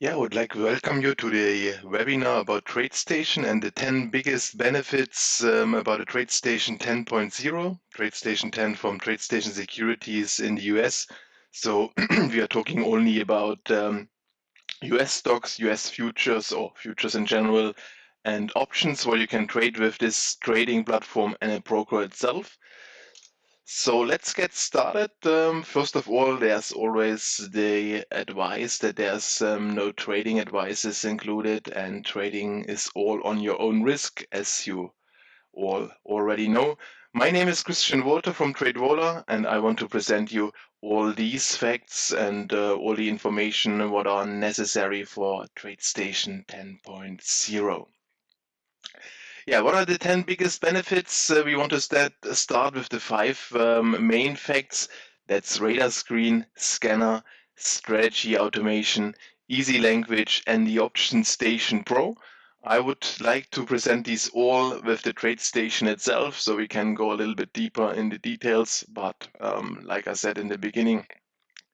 Yeah, I would like to welcome you to the webinar about TradeStation and the 10 biggest benefits um, about a TradeStation 10.0, TradeStation 10 from TradeStation Securities in the US. So we are talking only about um, US stocks, US futures or futures in general, and options where you can trade with this trading platform and a broker itself. So let's get started. Um, first of all, there's always the advice that there's um, no trading advices included and trading is all on your own risk, as you all already know. My name is Christian Walter from TradeWaller and I want to present you all these facts and uh, all the information what are necessary for TradeStation 10.0. Yeah, what are the 10 biggest benefits? Uh, we want to start, start with the five um, main facts. That's radar screen, scanner, strategy automation, easy language, and the option station pro. I would like to present these all with the trade station itself so we can go a little bit deeper in the details. But um, like I said in the beginning,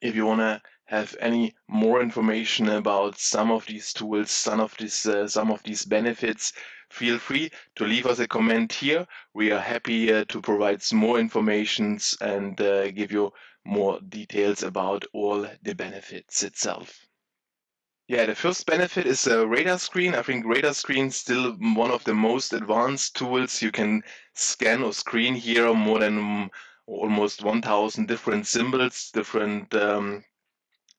if you want to have any more information about some of these tools, some of these, uh, some of these benefits, feel free to leave us a comment here. We are happy uh, to provide some more informations and uh, give you more details about all the benefits itself. Yeah, the first benefit is a radar screen. I think radar screen is still one of the most advanced tools. You can scan or screen here more than almost 1000 different symbols, different um,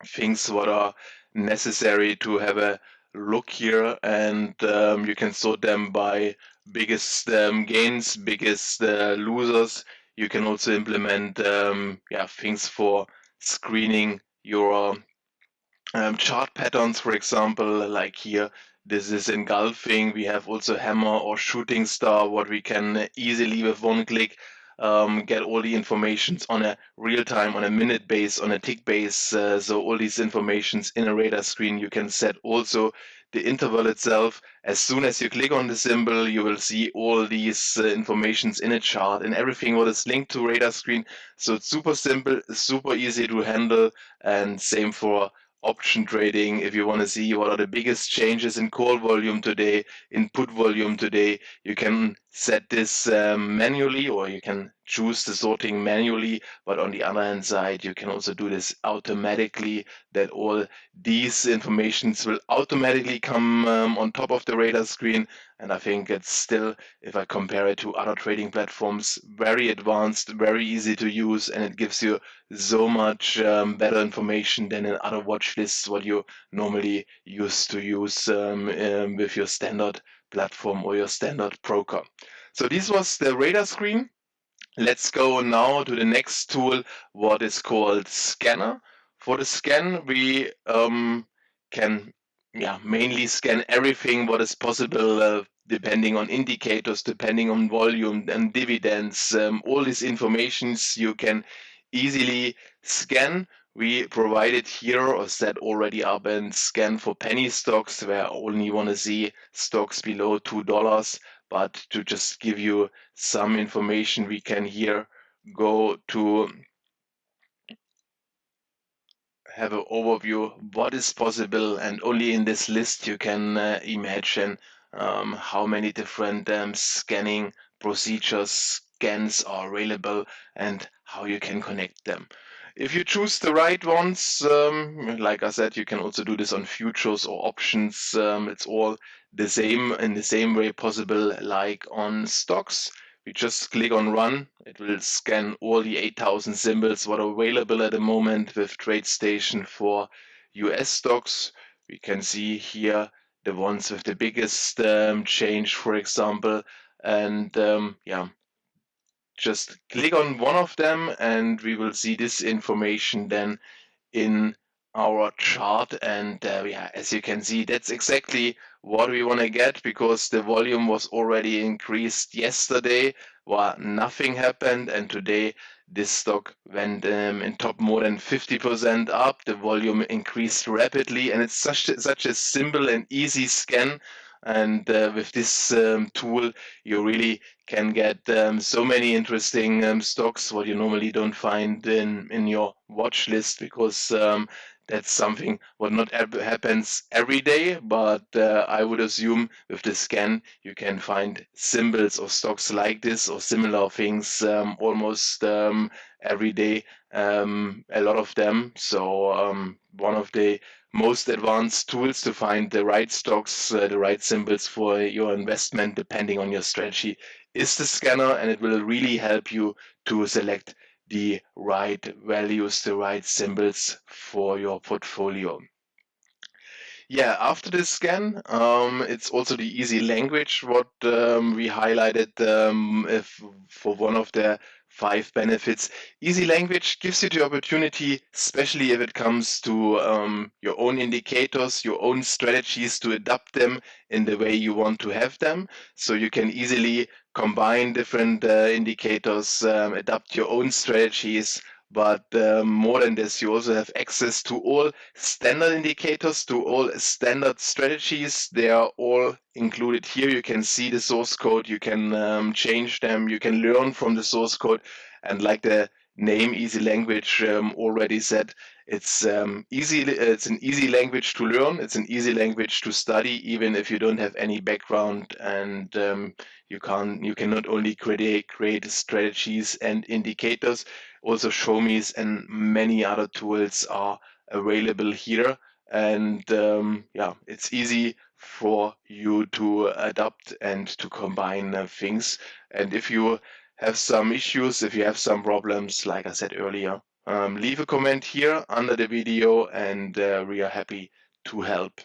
things what are necessary to have a look here and um, you can sort them by biggest um, gains, biggest uh, losers. You can also implement um, yeah, things for screening your um, chart patterns, for example, like here, this is engulfing. We have also hammer or shooting star, what we can easily with one click um, get all the informations on a real time, on a minute base, on a tick base. Uh, so all these informations in a radar screen, you can set also the interval itself. As soon as you click on the symbol, you will see all these uh, informations in a chart and everything what is linked to radar screen. So it's super simple, super easy to handle and same for option trading, if you want to see what are the biggest changes in call volume today, in put volume today, you can set this um, manually or you can choose the sorting manually. But on the other hand side, you can also do this automatically that all these informations will automatically come um, on top of the radar screen. And I think it's still, if I compare it to other trading platforms, very advanced, very easy to use, and it gives you so much um, better information than in other watch lists what you normally used to use um, um, with your standard platform or your standard broker. So this was the radar screen. Let's go now to the next tool, what is called scanner. For the scan, we um, can yeah, mainly scan everything what is possible uh, depending on indicators, depending on volume and dividends. Um, all these informations you can easily scan. We provided here or set already up and scan for penny stocks where I only want to see stocks below $2. But to just give you some information, we can here go to have an overview what is possible and only in this list you can uh, imagine um, how many different um, scanning procedures scans are available and how you can connect them. If you choose the right ones, um, like I said, you can also do this on futures or options. Um, it's all the same in the same way possible like on stocks. We just click on run. It will scan all the 8000 symbols what are available at the moment with TradeStation for US stocks. We can see here the ones with the biggest um, change, for example. And um, yeah, just click on one of them and we will see this information then in our chart. And uh, yeah as you can see that's exactly what we want to get because the volume was already increased yesterday while nothing happened. And today this stock went um, in top more than 50% up. The volume increased rapidly and it's such such a simple and easy scan and uh, with this um, tool you really can get um, so many interesting um, stocks what you normally don't find in in your watch list because um, that's something what not happens every day, but uh, I would assume with the scan you can find symbols of stocks like this or similar things um, almost um, every day, a lot of them. So one of the most advanced tools to find the right stocks, uh, the right symbols for your investment, depending on your strategy, is the scanner, and it will really help you to select the right values, the right symbols for your portfolio. Yeah, after the scan, um, it's also the easy language what um, we highlighted um, if, for one of the five benefits. Easy language gives you the opportunity, especially if it comes to um, your own indicators, your own strategies, to adapt them in the way you want to have them. So you can easily combine different uh, indicators, um, adapt your own strategies, but um, more than this, you also have access to all standard indicators, to all standard strategies. They are all included here. You can see the source code, you can um, change them, you can learn from the source code. And like the name easy language um, already said, it's um, easy. It's an easy language to learn. It's an easy language to study, even if you don't have any background and um, you can you can not only create create strategies and indicators also Showme's and many other tools are available here. And um, yeah, it's easy for you to adapt and to combine uh, things. And if you have some issues, if you have some problems, like I said earlier, um, leave a comment here under the video and uh, we are happy to help.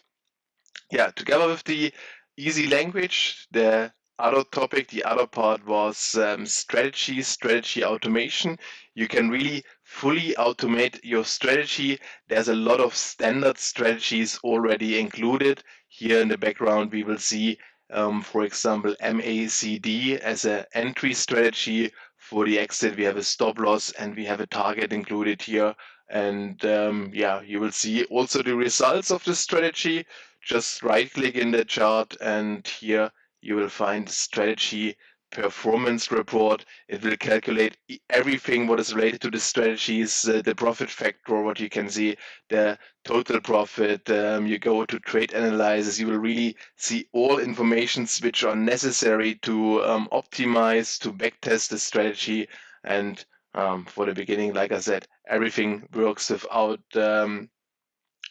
Yeah, together with the easy language, the other topic, the other part was um, strategy, strategy automation. You can really fully automate your strategy. There's a lot of standard strategies already included. Here in the background, we will see, um, for example, MACD as an entry strategy. For the exit, we have a stop loss and we have a target included here. And um, yeah, you will see also the results of the strategy. Just right click in the chart and here you will find strategy performance report. It will calculate everything what is related to the strategies, uh, the profit factor, what you can see, the total profit. Um, you go to trade analysis, you will really see all informations which are necessary to um, optimize, to backtest the strategy. And um, for the beginning, like I said, everything works without um,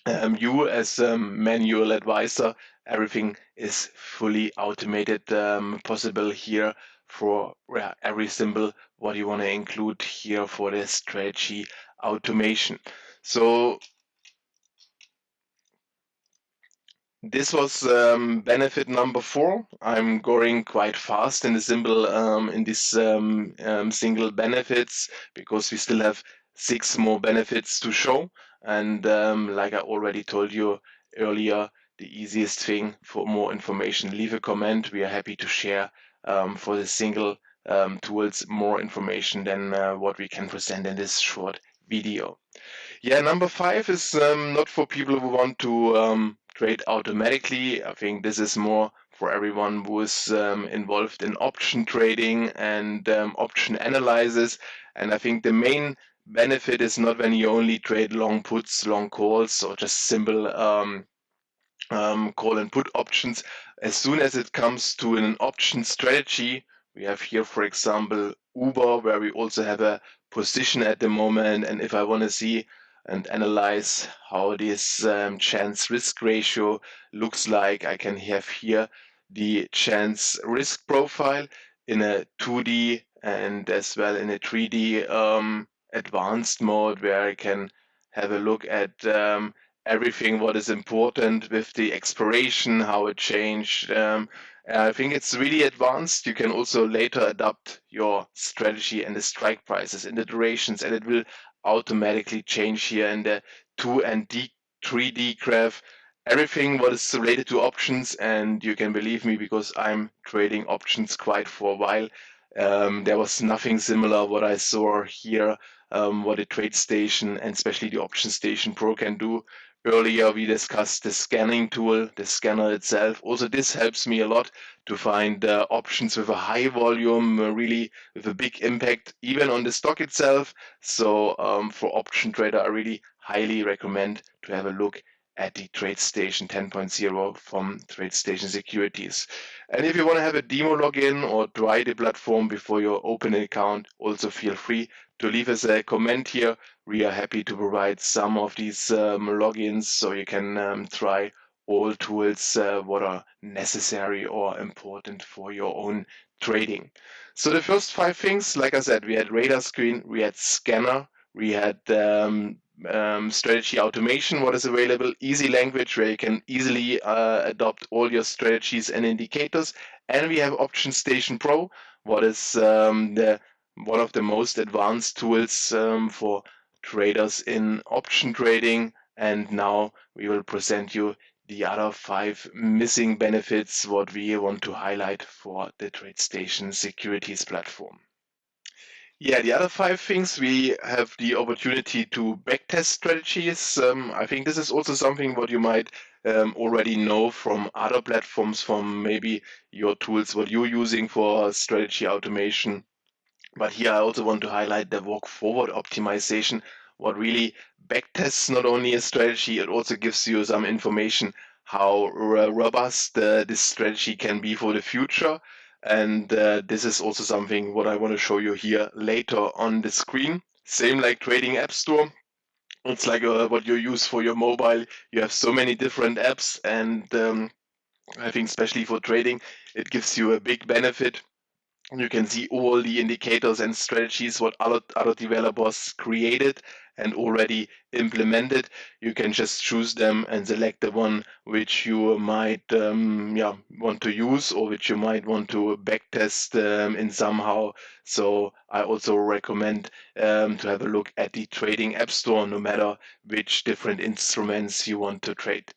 um, you as a manual advisor everything is fully automated um, possible here for every symbol what you want to include here for the strategy automation. So this was um, benefit number four. I'm going quite fast in the symbol um, in this um, um, single benefits because we still have six more benefits to show. And um, like I already told you earlier, the easiest thing for more information, leave a comment. We are happy to share um, for the single um, tools more information than uh, what we can present in this short video. Yeah, number five is um, not for people who want to um, trade automatically. I think this is more for everyone who is um, involved in option trading and um, option analysis. And I think the main benefit is not when you only trade long puts, long calls, or just simple um, call and put options. As soon as it comes to an option strategy, we have here, for example, Uber, where we also have a position at the moment. And if I want to see and analyze how this um, chance risk ratio looks like, I can have here the chance risk profile in a 2D and as well in a 3D um, advanced mode where I can have a look at um, everything what is important with the expiration, how it changed. Um, I think it's really advanced. You can also later adapt your strategy and the strike prices and the durations, and it will automatically change here in the 2 and D, 3D graph. Everything what is related to options, and you can believe me because I'm trading options quite for a while. Um, there was nothing similar what I saw here, um, what a trade station and especially the option station Pro can do Earlier we discussed the scanning tool, the scanner itself. Also this helps me a lot to find uh, options with a high volume, uh, really with a big impact even on the stock itself. So um, for option trader I really highly recommend to have a look at the TradeStation 10.0 from TradeStation Securities. And if you want to have a demo login or try the platform before you open an account, also feel free to leave us a comment here. We are happy to provide some of these um, logins so you can um, try all tools uh, what are necessary or important for your own trading. So the first five things, like I said, we had radar screen, we had scanner, we had um, um, strategy automation, what is available, easy language where you can easily uh, adopt all your strategies and indicators. And we have Option Station Pro, what is um, the one of the most advanced tools um, for traders in option trading. And now we will present you the other five missing benefits what we want to highlight for the TradeStation securities platform. Yeah, the other five things we have the opportunity to backtest strategies. Um, I think this is also something what you might um, already know from other platforms, from maybe your tools what you're using for strategy automation. But here I also want to highlight the walk forward optimization, what really backtests not only a strategy, it also gives you some information how robust uh, this strategy can be for the future and uh, this is also something what I want to show you here later on the screen. Same like Trading App Store. It's like uh, what you use for your mobile. You have so many different apps and um, I think especially for trading, it gives you a big benefit you can see all the indicators and strategies what other, other developers created and already implemented. You can just choose them and select the one which you might um, yeah, want to use or which you might want to backtest um, in somehow. So I also recommend um, to have a look at the Trading App Store no matter which different instruments you want to trade.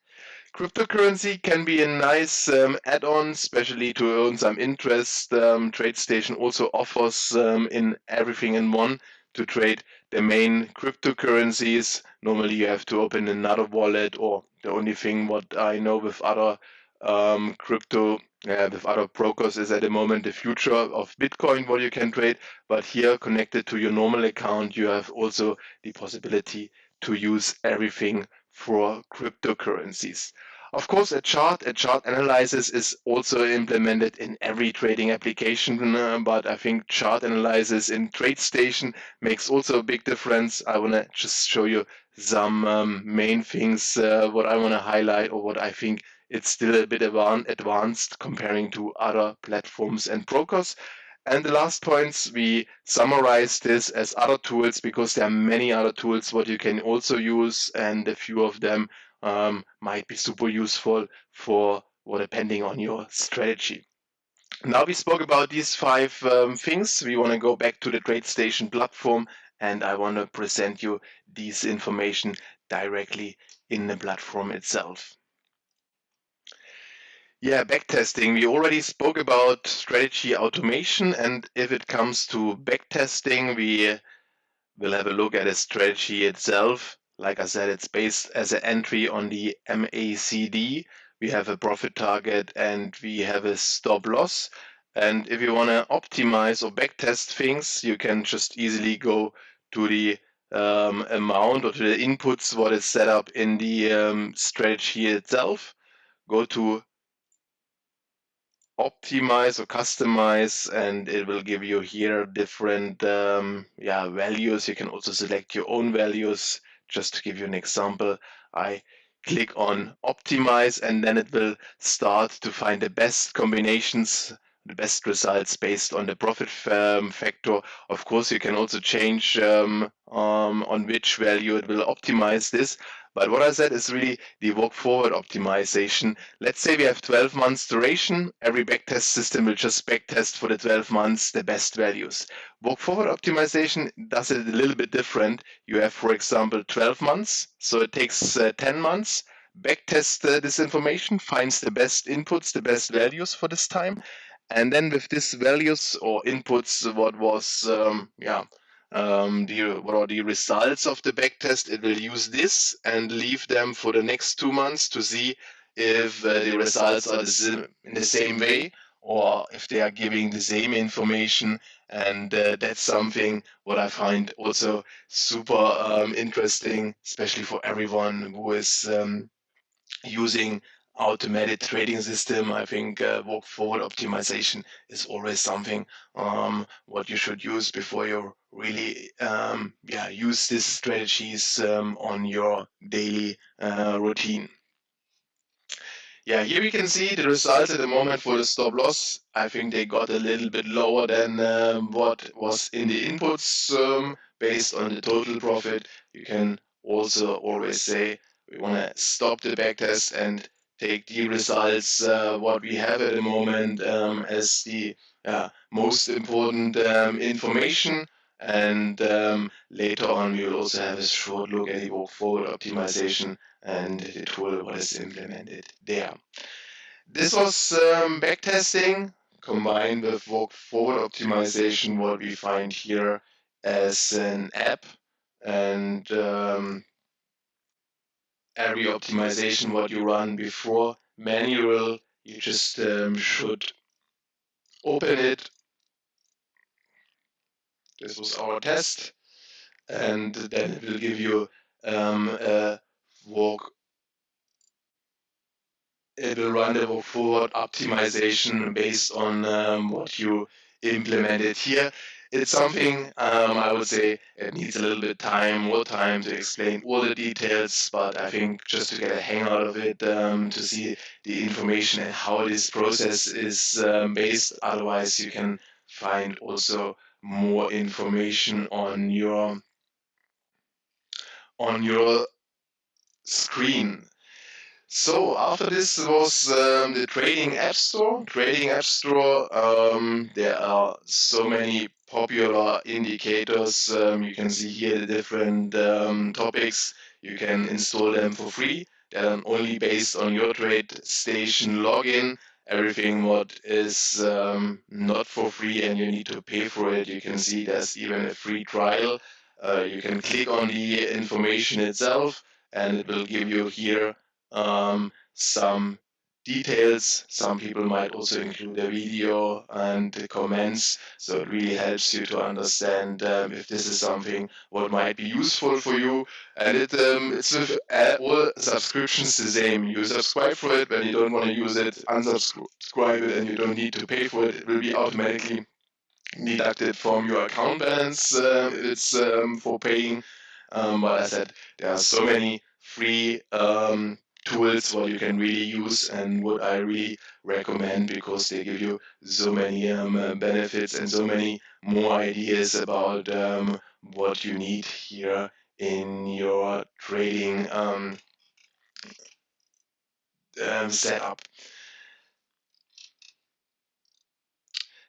Cryptocurrency can be a nice um, add-on, especially to earn some interest. Um, TradeStation also offers um, in everything in one to trade the main cryptocurrencies. Normally you have to open another wallet or the only thing what I know with other um, crypto uh, with other brokers is at the moment the future of Bitcoin what you can trade. But here connected to your normal account, you have also the possibility to use everything for cryptocurrencies. Of course, a chart, a chart analysis is also implemented in every trading application, uh, but I think chart analysis in TradeStation makes also a big difference. I want to just show you some um, main things, uh, what I want to highlight or what I think it's still a bit advanced comparing to other platforms and brokers. And the last points, we summarize this as other tools because there are many other tools what you can also use and a few of them um, might be super useful for or depending on your strategy. Now we spoke about these five um, things. We want to go back to the TradeStation platform and I want to present you this information directly in the platform itself. Yeah, backtesting. We already spoke about strategy automation, and if it comes to backtesting, we will have a look at a strategy itself. Like I said, it's based as an entry on the MACD. We have a profit target and we have a stop loss. And if you want to optimize or backtest things, you can just easily go to the um, amount or to the inputs what is set up in the um, strategy itself. Go to optimize or customize and it will give you here different um, yeah values you can also select your own values just to give you an example I click on optimize and then it will start to find the best combinations the best results based on the profit um, factor. Of course, you can also change um, um, on which value it will optimize this. But what I said is really the walk forward optimization. Let's say we have 12 months duration. Every backtest system will just backtest for the 12 months the best values. Walk forward optimization does it a little bit different. You have, for example, 12 months. So it takes uh, 10 months. Backtest uh, this information, finds the best inputs, the best values for this time. And then with these values or inputs, what was, um, yeah, um, the, what are the results of the backtest. It will use this and leave them for the next two months to see if uh, the results are in the same way or if they are giving the same information. And uh, that's something what I find also super um, interesting, especially for everyone who is um, using automated trading system. I think uh, walk forward optimization is always something um, what you should use before you really um, yeah use these strategies um, on your daily uh, routine. Yeah, here we can see the results at the moment for the stop loss. I think they got a little bit lower than um, what was in the inputs um, based on the total profit. You can also always say we want to stop the backtest and take the results uh, what we have at the moment um, as the uh, most important um, information. And um, later on, we will also have a short look at the walk forward optimization and the tool was implemented there. This was um, backtesting combined with walk forward optimization, what we find here as an app and um, every optimization what you run before manual, you just um, should open it. This was our test and then it will give you um, a walk it will run the walk forward optimization based on um, what you implemented here. It's something um, I would say it needs a little bit time, more time to explain all the details, but I think just to get a hang out of it, um, to see the information and how this process is um, based. Otherwise, you can find also more information on your on your screen. So after this was um, the Trading App Store. Trading App Store, um, there are so many popular indicators. Um, you can see here the different um, topics. You can install them for free. They're only based on your trade station login. Everything what is um, not for free and you need to pay for it. You can see there's even a free trial. Uh, you can click on the information itself and it will give you here um, some details. Some people might also include a video and comments, so it really helps you to understand um, if this is something what might be useful for you. And it, um, it's with all subscriptions the same. You subscribe for it when you don't want to use it, unsubscribe it, and you don't need to pay for it. It will be automatically deducted from your account balance. Uh, it's um, for paying. Um, but I said, there are so many free um, tools what you can really use and what I really recommend because they give you so many um, uh, benefits and so many more ideas about um, what you need here in your trading um, um setup.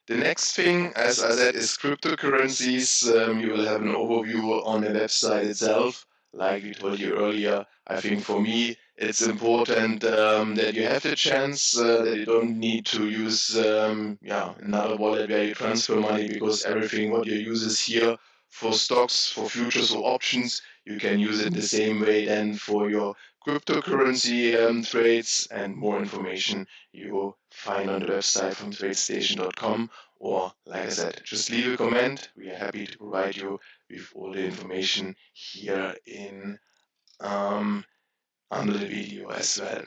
The next thing, as I said, is cryptocurrencies. Um, you will have an overview on the website itself. Like we told you earlier, I think for me, it's important um, that you have the chance uh, that you don't need to use um, yeah another wallet where you transfer money because everything what you use is here for stocks, for futures or options. You can use it the same way then for your cryptocurrency um, trades and more information you will find on the website from tradestation.com or like I said, just leave a comment. We are happy to provide you with all the information here in um, under the video as well.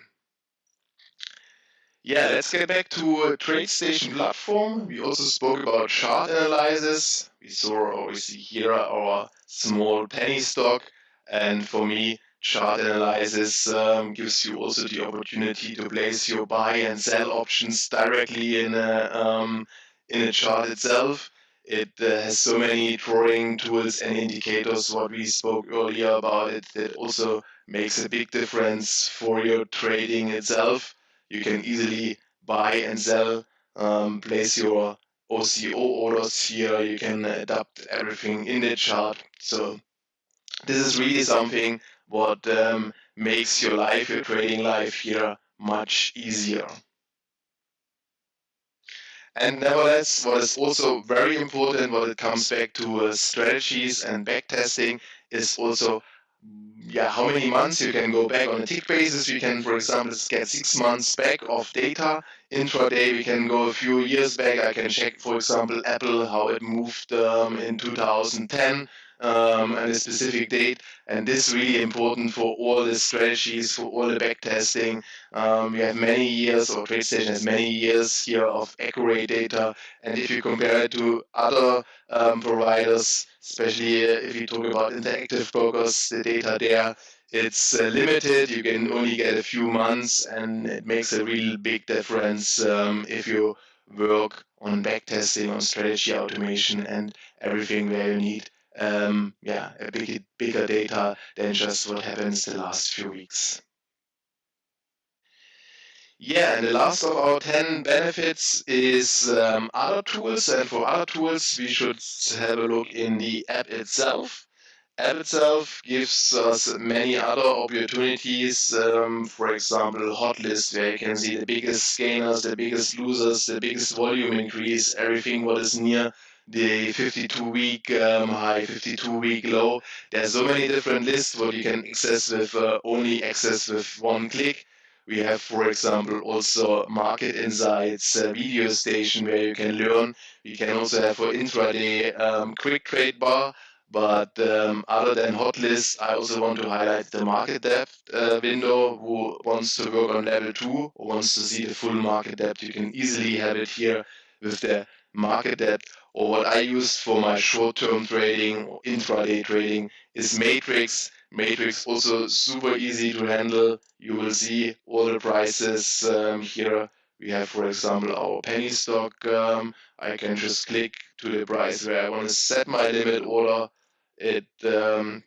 Yeah, let's get back to TradeStation platform. We also spoke about chart analysis. We saw or we see here our small penny stock. And for me, chart analysis um, gives you also the opportunity to place your buy and sell options directly in a, um, in a chart itself. It uh, has so many drawing tools and indicators, what we spoke earlier about it, that also makes a big difference for your trading itself. You can easily buy and sell, um, place your OCO orders here. You can adapt everything in the chart. So this is really something what um, makes your life, your trading life here much easier. And nevertheless, what is also very important when it comes back to uh, strategies and backtesting is also yeah, how many months you can go back on a tick basis. We can, for example, get six months back of data. Intraday, we can go a few years back. I can check, for example, Apple, how it moved um, in 2010 um, and a specific date. And this is really important for all the strategies, for all the backtesting. Um, we have many years, or TradeStation has many years here of accurate data. And if you compare it to other um, providers, especially if you talk about interactive brokers, the data there it's uh, limited. You can only get a few months, and it makes a real big difference um, if you work on backtesting, on strategy automation, and everything where you need um, yeah, a big, bigger data than just what happens the last few weeks. Yeah, and the last of our 10 benefits is um, other tools. And for other tools, we should have a look in the app itself. App itself gives us many other opportunities. Um, for example, hotlist, where you can see the biggest gainers, the biggest losers, the biggest volume increase, everything what is near the 52 week um, high, 52 week low. There's so many different lists what you can access with uh, only access with one click. We have, for example, also market insights, uh, video station where you can learn. We can also have for intraday um, quick trade bar. But um, other than hot lists, I also want to highlight the market depth uh, window. Who wants to work on level two or wants to see the full market depth, you can easily have it here with the market depth or what I use for my short-term trading or intraday trading is Matrix. Matrix also super easy to handle. You will see all the prices um, here. We have, for example, our penny stock. Um, I can just click to the price where I want to set my limit order. It um,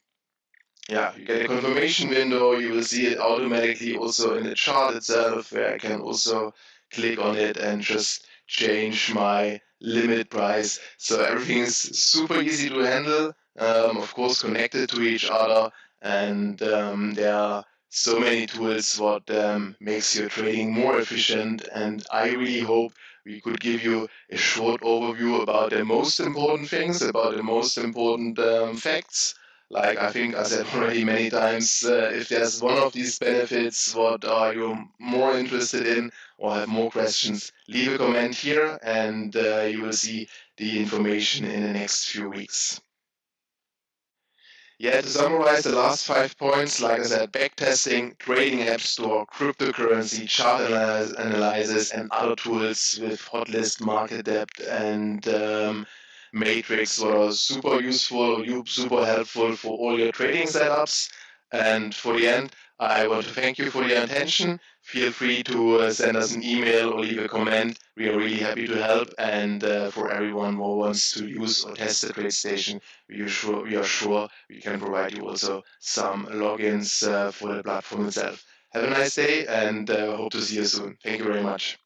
yeah, you get a confirmation window. You will see it automatically also in the chart itself, where I can also click on it and just change my limit price. So everything is super easy to handle, um, of course connected to each other, and um, there are so many tools what um, makes your trading more efficient. And I really hope we could give you a short overview about the most important things, about the most important um, facts like I think I said already many times, uh, if there's one of these benefits, what are you more interested in or have more questions, leave a comment here and uh, you will see the information in the next few weeks. Yeah, to summarize the last five points, like I said, backtesting, trading app store, cryptocurrency, chart analysis, and other tools with hotlist, market depth, and um, Matrix was super useful, super helpful for all your trading setups. And for the end, I want to thank you for your attention. Feel free to uh, send us an email or leave a comment. We are really happy to help. And uh, for everyone who wants to use or test the TradeStation, we are sure we, are sure we can provide you also some logins uh, for the platform itself. Have a nice day and uh, hope to see you soon. Thank you very much.